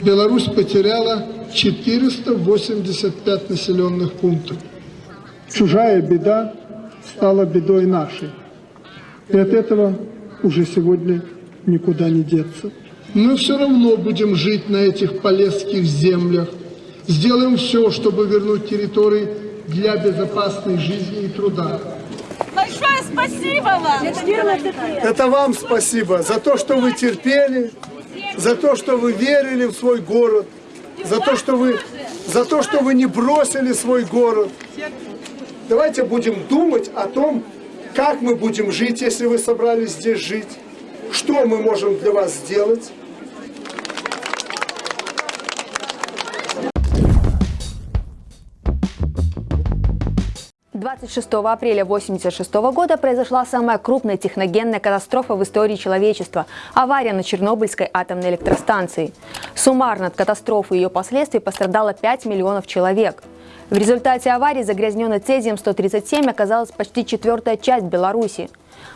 Беларусь потеряла 485 населенных пунктов. Чужая беда стала бедой нашей. И от этого уже сегодня никуда не деться. Мы все равно будем жить на этих полесских землях. Сделаем все, чтобы вернуть территории для безопасной жизни и труда. Большое спасибо вам! Это вам спасибо за то, что вы терпели, за то, что вы верили в свой город, за то, что вы, за то, что вы не бросили свой город. Давайте будем думать о том, как мы будем жить, если вы собрались здесь жить, что мы можем для вас сделать. 26 апреля 1986 года произошла самая крупная техногенная катастрофа в истории человечества – авария на Чернобыльской атомной электростанции. Суммарно от катастрофы и ее последствий пострадало 5 миллионов человек. В результате аварии загрязненной цезием-137 оказалась почти четвертая часть Беларуси.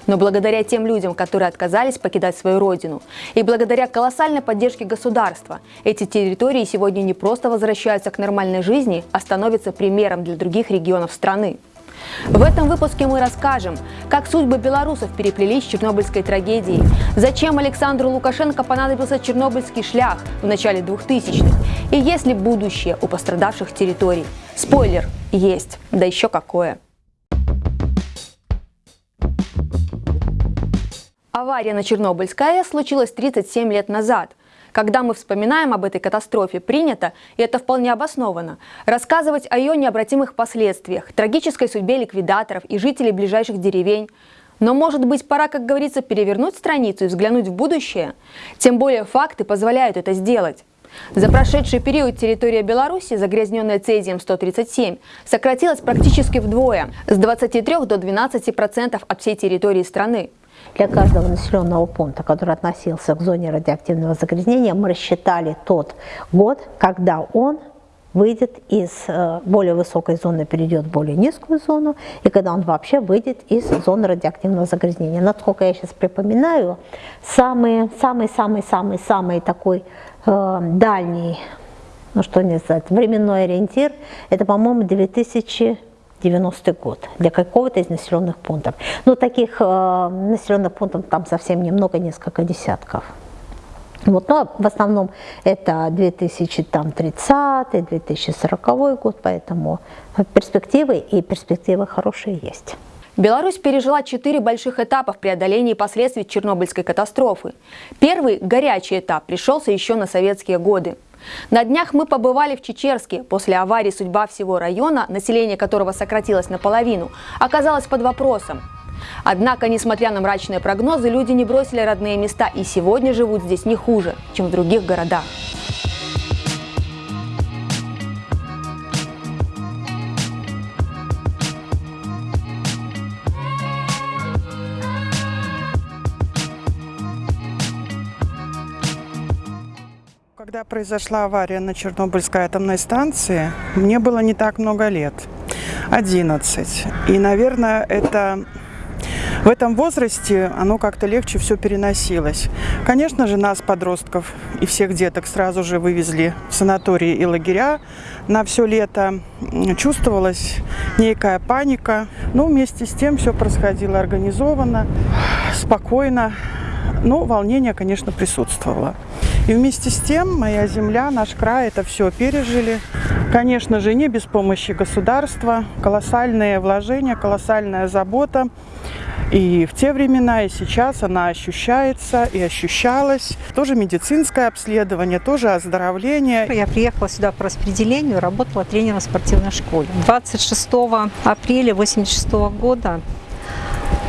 Но благодаря тем людям, которые отказались покидать свою родину, и благодаря колоссальной поддержке государства, эти территории сегодня не просто возвращаются к нормальной жизни, а становятся примером для других регионов страны. В этом выпуске мы расскажем, как судьбы белорусов переплелись с чернобыльской трагедией, зачем Александру Лукашенко понадобился чернобыльский шлях в начале 2000-х и есть ли будущее у пострадавших территорий. Спойлер – есть, да еще какое. Авария на Чернобыльской АЭС случилась 37 лет назад. Когда мы вспоминаем об этой катастрофе, принято, и это вполне обоснованно, рассказывать о ее необратимых последствиях, трагической судьбе ликвидаторов и жителей ближайших деревень. Но, может быть, пора, как говорится, перевернуть страницу и взглянуть в будущее? Тем более факты позволяют это сделать. За прошедший период территория Беларуси, загрязненная цезием-137, сократилась практически вдвое, с 23 до 12% от всей территории страны. Для каждого населенного пункта, который относился к зоне радиоактивного загрязнения, мы рассчитали тот год, когда он выйдет из э, более высокой зоны, перейдет в более низкую зону, и когда он вообще выйдет из зоны радиоактивного загрязнения. Насколько я сейчас припоминаю, самый-самый-самый-самый такой э, дальний, ну что не сказать, временной ориентир, это, по-моему, 2000 90 год для какого-то из населенных пунктов. Но таких э, населенных пунктов там совсем немного, несколько десятков. Вот, но в основном это 2030-2040 год, поэтому перспективы и перспективы хорошие есть. Беларусь пережила четыре больших этапа в преодолении последствий Чернобыльской катастрофы. Первый, горячий этап, пришелся еще на советские годы. На днях мы побывали в Чечерске. После аварии судьба всего района, население которого сократилось наполовину, оказалась под вопросом. Однако, несмотря на мрачные прогнозы, люди не бросили родные места и сегодня живут здесь не хуже, чем в других городах. Когда произошла авария на Чернобыльской атомной станции, мне было не так много лет, 11. И, наверное, это в этом возрасте оно как-то легче все переносилось. Конечно же, нас, подростков и всех деток, сразу же вывезли в санатории и лагеря на все лето. Чувствовалась некая паника. Но вместе с тем все происходило организованно, спокойно. Но волнение, конечно, присутствовало. И вместе с тем моя земля, наш край это все пережили. Конечно же, не без помощи государства. Колоссальные вложения, колоссальная забота. И в те времена, и сейчас она ощущается и ощущалась. Тоже медицинское обследование, тоже оздоровление. Я приехала сюда по распределению, работала тренером в спортивной школе. 26 апреля 1986 года,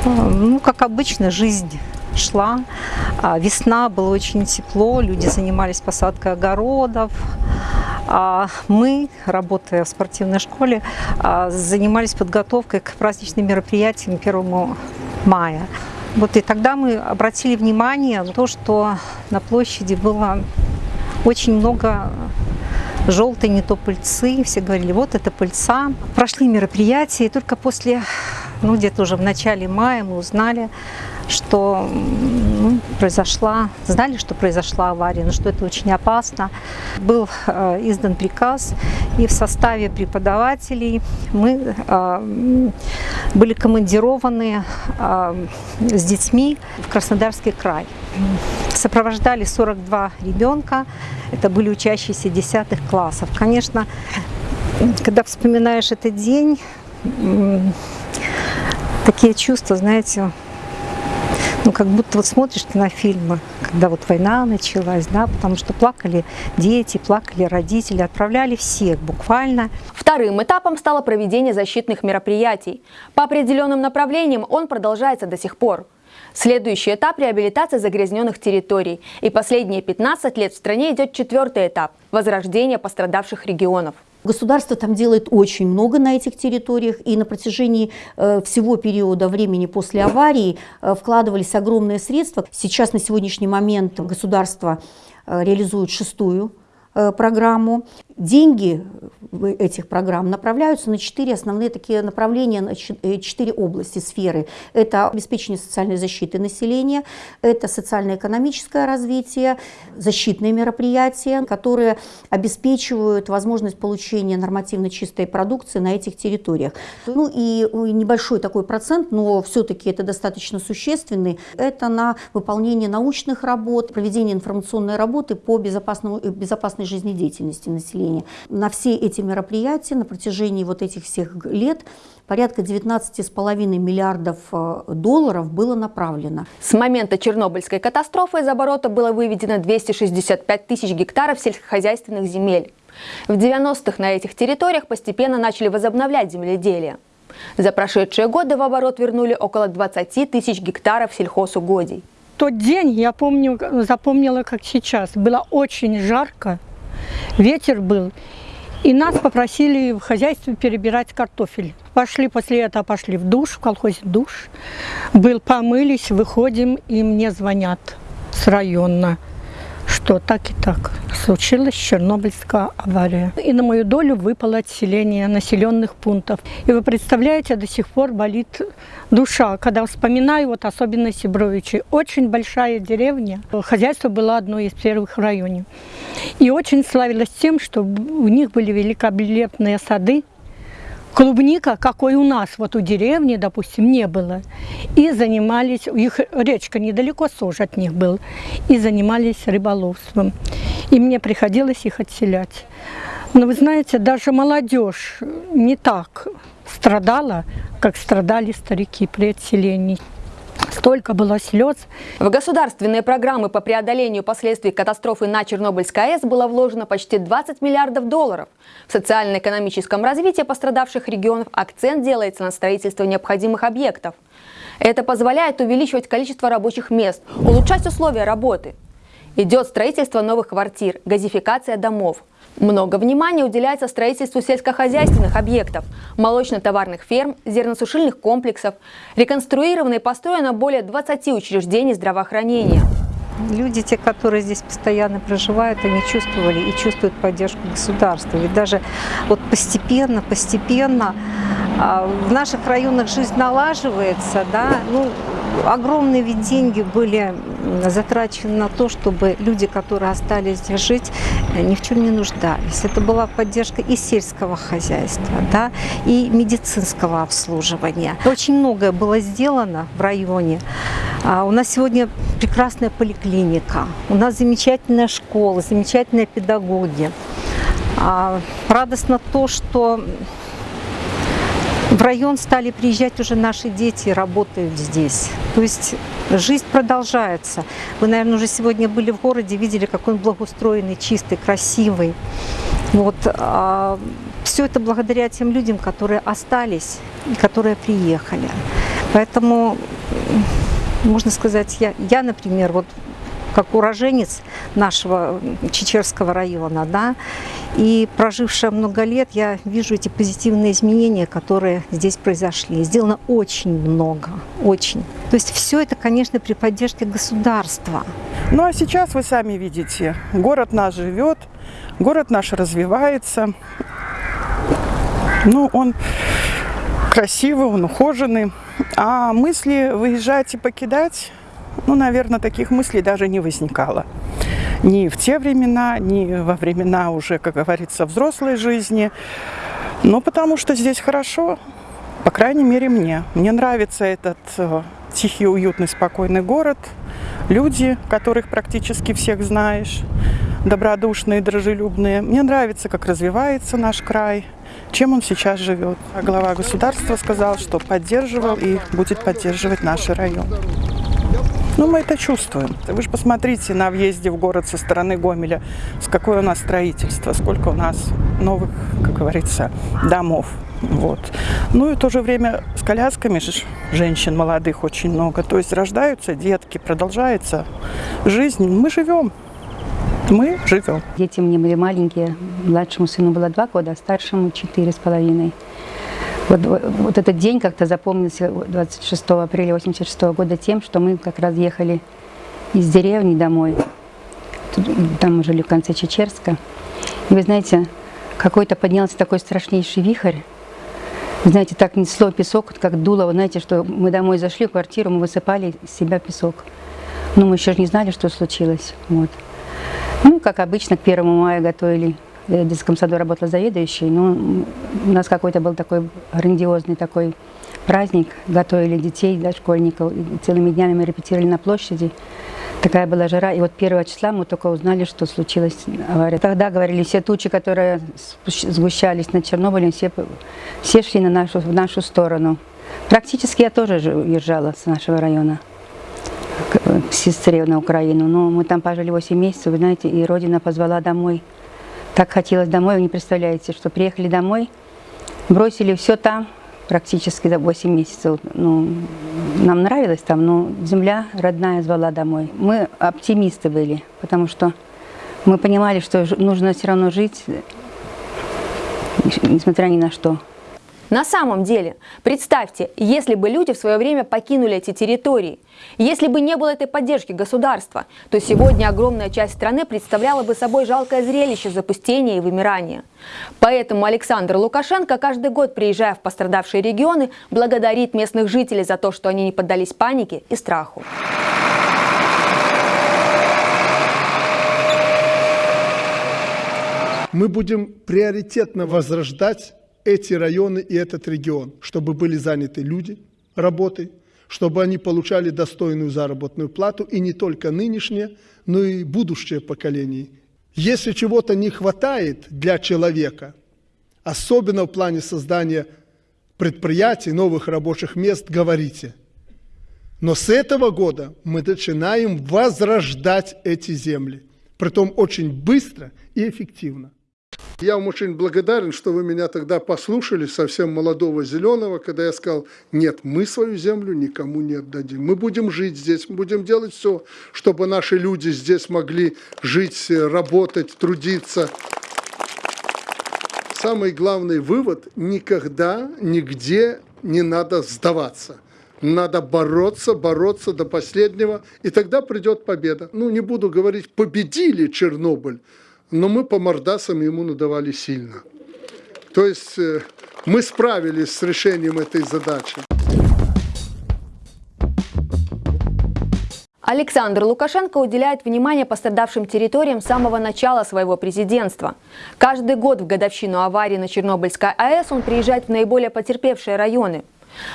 э, ну, как обычно, жизнь шла. А, весна, было очень тепло, люди занимались посадкой огородов. А мы, работая в спортивной школе, а, занимались подготовкой к праздничным мероприятиям 1 мая. Вот и тогда мы обратили внимание на то, что на площади было очень много желтой не то пыльцы. Все говорили, вот это пыльца. Прошли мероприятия, и только после, ну где-то уже в начале мая мы узнали, что ну, произошла, знали, что произошла авария, но что это очень опасно. Был э, издан приказ, и в составе преподавателей мы э, были командированы э, с детьми в Краснодарский край. Сопровождали 42 ребенка, это были учащиеся 10 классов. Конечно, когда вспоминаешь этот день, такие чувства, знаете, ну, как будто вот смотришь на фильмы, когда вот война началась, да, потому что плакали дети, плакали родители, отправляли всех буквально. Вторым этапом стало проведение защитных мероприятий. По определенным направлениям он продолжается до сих пор. Следующий этап – реабилитация загрязненных территорий. И последние 15 лет в стране идет четвертый этап – возрождение пострадавших регионов. Государство там делает очень много на этих территориях, и на протяжении э, всего периода времени после аварии э, вкладывались огромные средства. Сейчас на сегодняшний момент государство э, реализует шестую программу. Деньги этих программ направляются на четыре основные такие направления, на э, четыре области, сферы. Это обеспечение социальной защиты населения, это социально-экономическое развитие, защитные мероприятия, которые обеспечивают возможность получения нормативно чистой продукции на этих территориях. Ну и небольшой такой процент, но все-таки это достаточно существенный, это на выполнение научных работ, проведение информационной работы по безопасному, безопасной жизнедеятельности населения населения. На все эти мероприятия на протяжении вот этих всех лет порядка 19,5 миллиардов э, долларов было направлено. С момента Чернобыльской катастрофы из оборота было выведено 265 тысяч гектаров сельскохозяйственных земель. В 90-х на этих территориях постепенно начали возобновлять земледелие. За прошедшие годы в оборот вернули около 20 тысяч гектаров сельхозугодий. Тот день я помню, запомнила как сейчас. Было очень жарко, ветер был. И нас попросили в хозяйстве перебирать картофель. Пошли после этого, пошли в душ, в колхозе душ. Был, помылись, выходим, и мне звонят с района что так и так случилась Чернобыльская авария. И на мою долю выпало отселение населенных пунктов. И вы представляете, до сих пор болит душа, когда вспоминаю вот особенно Сибровичи. Очень большая деревня, хозяйство было одно из первых в районе. И очень славилось тем, что у них были великолепные сады, клубника, какой у нас, вот у деревни, допустим, не было. И занимались, их речка недалеко, Сож от них был, и занимались рыболовством. И мне приходилось их отселять. Но вы знаете, даже молодежь не так страдала, как страдали старики при отселении. Столько было слез. В государственные программы по преодолению последствий катастрофы на Чернобыльской АЭС было вложено почти 20 миллиардов долларов. В социально-экономическом развитии пострадавших регионов акцент делается на строительство необходимых объектов. Это позволяет увеличивать количество рабочих мест, улучшать условия работы. Идет строительство новых квартир, газификация домов. Много внимания уделяется строительству сельскохозяйственных объектов, молочно-товарных ферм, зерносушильных комплексов. Реконструировано и построено более 20 учреждений здравоохранения. Люди, те, которые здесь постоянно проживают, они чувствовали и чувствуют поддержку государства. Ведь даже вот постепенно, постепенно а, в наших районах жизнь налаживается, да, ну, огромные ведь деньги были затрачены на то, чтобы люди, которые остались здесь жить, ни в чем не нуждались. Это была поддержка и сельского хозяйства, да, и медицинского обслуживания. Очень многое было сделано в районе. А у нас сегодня прекрасная поликлиника, у нас замечательная школа, замечательные педагоги. А радостно то, что в район стали приезжать уже наши дети, работают здесь. То есть жизнь продолжается. Вы, наверное, уже сегодня были в городе, видели, какой он благоустроенный, чистый, красивый. Вот. А все это благодаря тем людям, которые остались и которые приехали. Поэтому, можно сказать, я, я например, вот как уроженец нашего Чечерского района, да, и прожившая много лет, я вижу эти позитивные изменения, которые здесь произошли. Сделано очень много, очень. То есть все это, конечно, при поддержке государства. Ну а сейчас вы сами видите, город наш живет, город наш развивается. Ну, он красивый, он ухоженный. А мысли выезжать и покидать Ну, наверное, таких мыслей даже не возникало. Ни в те времена, ни во времена уже, как говорится, взрослой жизни. Ну, потому что здесь хорошо, по крайней мере, мне. Мне нравится этот э, тихий, уютный, спокойный город. Люди, которых практически всех знаешь, добродушные, дружелюбные. Мне нравится, как развивается наш край, чем он сейчас живет. А глава государства сказал, что поддерживал и будет поддерживать наш район. Ну, мы это чувствуем. Вы же посмотрите на въезде в город со стороны Гомеля, с какое у нас строительство, сколько у нас новых, как говорится, домов. Вот. Ну и в то же время с колясками же женщин молодых очень много. То есть рождаются детки, продолжается жизнь. Мы живем. Мы живем. Дети мне были маленькие. Младшему сыну было два года, а старшему четыре с половиной. Вот, вот этот день как-то запомнился 26 апреля 86 года тем, что мы как раз ехали из деревни домой. Тут, там мы жили в конце Чечерска. И вы знаете, какой-то поднялся такой страшнейший вихрь. Вы знаете, так несло песок, как дуло. Вы знаете, что мы домой зашли в квартиру, мы высыпали из себя песок. Но мы еще не знали, что случилось. Вот. Ну, как обычно, к первому мая готовили. Я в детском саду работала заведующей, но у нас какой-то был такой грандиозный такой праздник. Готовили детей, да, школьников. И целыми днями мы репетировали на площади. Такая была жара. И вот первого числа мы только узнали, что случилась авария. Тогда говорили, все тучи, которые сгущались над Чернобылем, все, все шли на нашу, в нашу сторону. Практически я тоже уезжала с нашего района к сестре на Украину. Но мы там пожили 8 месяцев, вы знаете, и родина позвала домой. Так хотелось домой, вы не представляете, что приехали домой, бросили все там, практически за 8 месяцев. Ну, нам нравилось там, но земля родная звала домой. Мы оптимисты были, потому что мы понимали, что нужно все равно жить, несмотря ни на что. На самом деле, представьте, если бы люди в свое время покинули эти территории, если бы не было этой поддержки государства, то сегодня огромная часть страны представляла бы собой жалкое зрелище запустения и вымирания. Поэтому Александр Лукашенко каждый год, приезжая в пострадавшие регионы, благодарит местных жителей за то, что они не поддались панике и страху. Мы будем приоритетно возрождать эти районы и этот регион, чтобы были заняты люди работой, чтобы они получали достойную заработную плату, и не только нынешнее, но и будущее поколение. Если чего-то не хватает для человека, особенно в плане создания предприятий, новых рабочих мест, говорите. Но с этого года мы начинаем возрождать эти земли, притом очень быстро и эффективно. Я вам очень благодарен, что вы меня тогда послушали, совсем молодого зеленого, когда я сказал, нет, мы свою землю никому не отдадим. Мы будем жить здесь, мы будем делать все, чтобы наши люди здесь могли жить, работать, трудиться. Самый главный вывод – никогда, нигде не надо сдаваться. Надо бороться, бороться до последнего, и тогда придет победа. Ну, не буду говорить, победили Чернобыль, но мы по мордасам ему надавали сильно. То есть э, мы справились с решением этой задачи. Александр Лукашенко уделяет внимание пострадавшим территориям с самого начала своего президентства. Каждый год в годовщину аварии на Чернобыльской АЭС он приезжает в наиболее потерпевшие районы.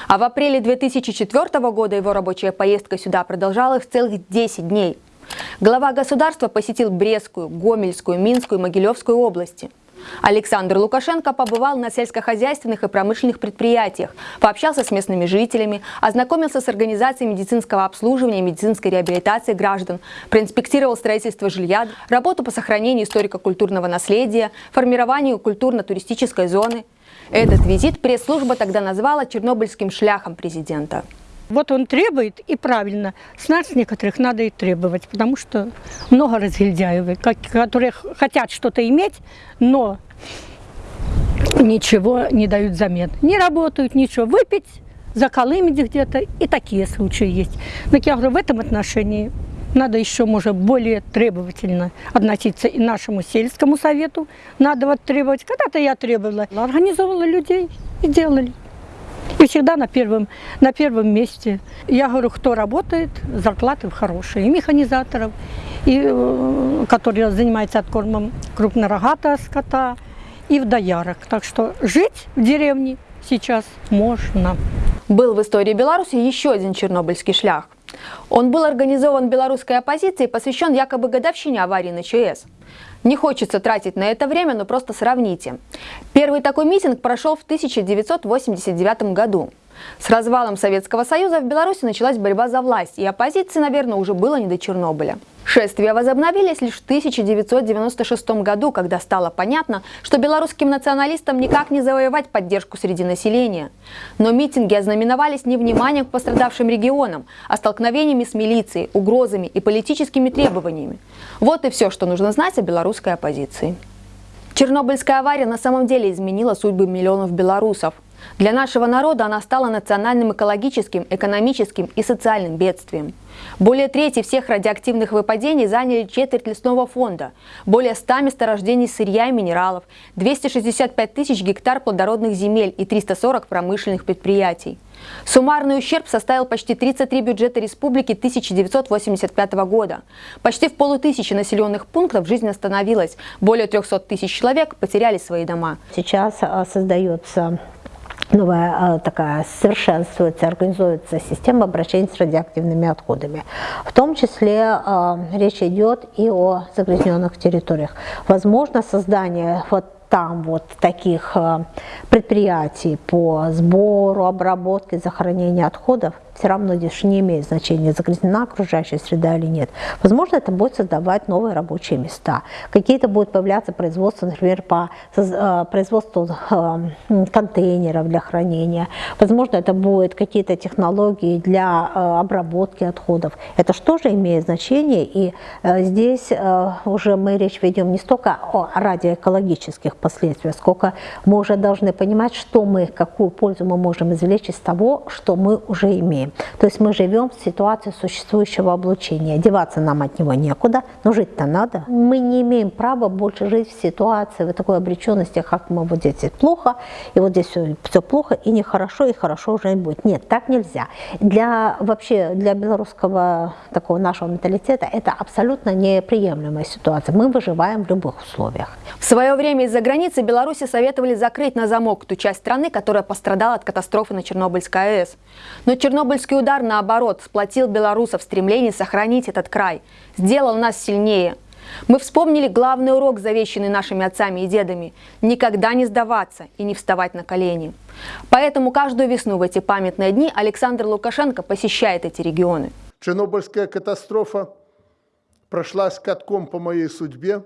А в апреле 2004 года его рабочая поездка сюда продолжалась целых 10 дней. Глава государства посетил Брестскую, Гомельскую, Минскую и Могилевскую области. Александр Лукашенко побывал на сельскохозяйственных и промышленных предприятиях, пообщался с местными жителями, ознакомился с организацией медицинского обслуживания и медицинской реабилитации граждан, проинспектировал строительство жилья, работу по сохранению историко-культурного наследия, формированию культурно-туристической зоны. Этот визит пресс-служба тогда назвала чернобыльским шляхом президента. Вот он требует, и правильно. С нас некоторых надо и требовать, потому что много разгильдяев, которые хотят что-то иметь, но ничего не дают взамен. Не работают, ничего. Выпить, заколымить где-то, и такие случаи есть. Но я говорю, в этом отношении надо еще, может, более требовательно относиться и нашему сельскому совету. Надо вот требовать. Когда-то я требовала, организовывала людей и делали. И всегда на первом, на первом месте. Я говорю, кто работает, зарплаты хорошие. И механизаторов, и, э, которые занимаются откормом крупнорогатого скота, и в доярок. Так что жить в деревне сейчас можно. Был в истории Беларуси еще один чернобыльский шлях. Он был организован белорусской оппозицией посвящен якобы годовщине аварии на ЧС. Не хочется тратить на это время, но просто сравните. Первый такой митинг прошел в 1989 году. С развалом Советского Союза в Беларуси началась борьба за власть, и оппозиции, наверное, уже было не до Чернобыля. Шествия возобновились лишь в 1996 году, когда стало понятно, что белорусским националистам никак не завоевать поддержку среди населения. Но митинги ознаменовались не вниманием к пострадавшим регионам, а столкновениями с милицией, угрозами и политическими требованиями. Вот и все, что нужно знать о белорусской оппозиции. Чернобыльская авария на самом деле изменила судьбы миллионов белорусов. Для нашего народа она стала национальным экологическим, экономическим и социальным бедствием. Более трети всех радиоактивных выпадений заняли четверть лесного фонда, более 100 месторождений сырья и минералов, 265 тысяч гектар плодородных земель и 340 промышленных предприятий. Суммарный ущерб составил почти 33 бюджета республики 1985 года. Почти в полутысячи населенных пунктов жизнь остановилась. Более 300 тысяч человек потеряли свои дома. Сейчас а, создается новая такая совершенствуется, организуется система обращения с радиоактивными отходами. В том числе э, речь идет и о загрязненных территориях. Возможно создание вот там вот таких э, предприятий по сбору, обработке, захоронению отходов все равно здесь не имеет значения, загрязнена окружающая среда или нет. Возможно, это будет создавать новые рабочие места. Какие-то будут появляться производства, например, по э, производству э, контейнеров для хранения. Возможно, это будут какие-то технологии для обработки отходов. Это же имеет значение, и здесь уже мы речь ведем не столько о радиоэкологических последствиях, сколько мы уже должны понимать, что мы, какую пользу мы можем извлечь из того, что мы уже имеем. То есть мы живем в ситуации существующего облучения. Деваться нам от него некуда, но жить-то надо. Мы не имеем права больше жить в ситуации, в такой обреченности, как мы вот здесь плохо, и вот здесь все, все плохо, и нехорошо, и хорошо уже не будет. Нет, так нельзя. Для вообще, для белорусского такого нашего менталитета это абсолютно неприемлемая ситуация. Мы выживаем в любых условиях. В свое время из-за границы Беларуси советовали закрыть на замок ту часть страны, которая пострадала от катастрофы на Чернобыльской АЭС. Но Чернобыльский удар, наоборот, сплотил белорусов в стремлении сохранить этот край, сделал нас сильнее. Мы вспомнили главный урок, завещанный нашими отцами и дедами – никогда не сдаваться и не вставать на колени. Поэтому каждую весну в эти памятные дни Александр Лукашенко посещает эти регионы. Чернобыльская катастрофа прошла катком по моей судьбе,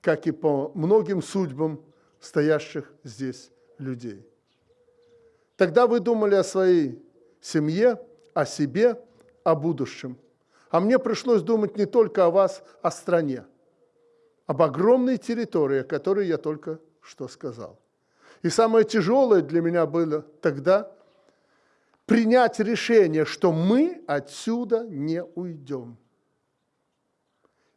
как и по многим судьбам стоящих здесь людей. Тогда вы думали о своей семье, о себе, о будущем. А мне пришлось думать не только о вас, о стране, об огромной территории, о которой я только что сказал. И самое тяжелое для меня было тогда принять решение, что мы отсюда не уйдем.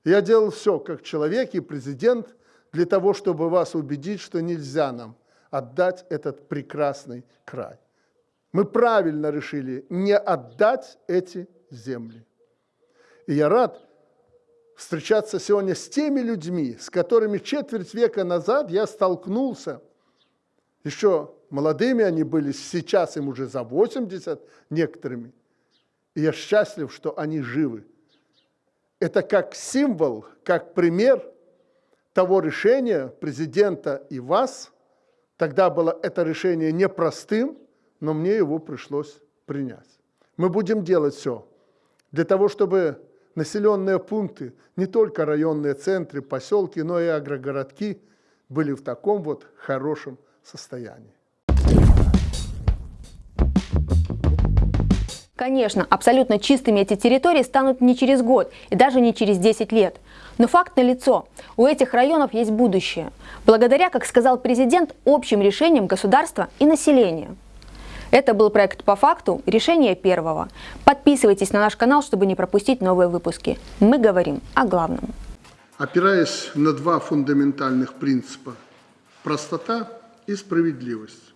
Я делал все, как человек и президент, для того, чтобы вас убедить, что нельзя нам отдать этот прекрасный край. Мы правильно решили не отдать эти земли. И я рад встречаться сегодня с теми людьми, с которыми четверть века назад я столкнулся. Еще молодыми они были, сейчас им уже за 80 некоторыми. И я счастлив, что они живы это как символ, как пример того решения президента и вас. Тогда было это решение непростым, но мне его пришлось принять. Мы будем делать все для того, чтобы населенные пункты, не только районные центры, поселки, но и агрогородки были в таком вот хорошем состоянии. Конечно, абсолютно чистыми эти территории станут не через год и даже не через 10 лет. Но факт налицо. У этих районов есть будущее. Благодаря, как сказал президент, общим решениям государства и населения. Это был проект «По факту. Решение первого». Подписывайтесь на наш канал, чтобы не пропустить новые выпуски. Мы говорим о главном. Опираясь на два фундаментальных принципа – простота и справедливость,